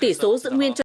tỷ số giữ nguyên cho